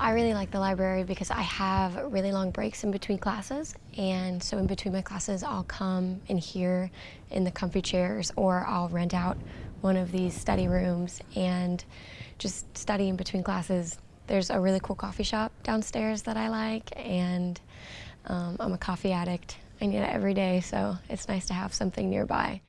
I really like the library because I have really long breaks in between classes. And so in between my classes, I'll come in here in the comfy chairs or I'll rent out one of these study rooms and just study in between classes. There's a really cool coffee shop downstairs that I like and um, I'm a coffee addict. I need it every day, so it's nice to have something nearby.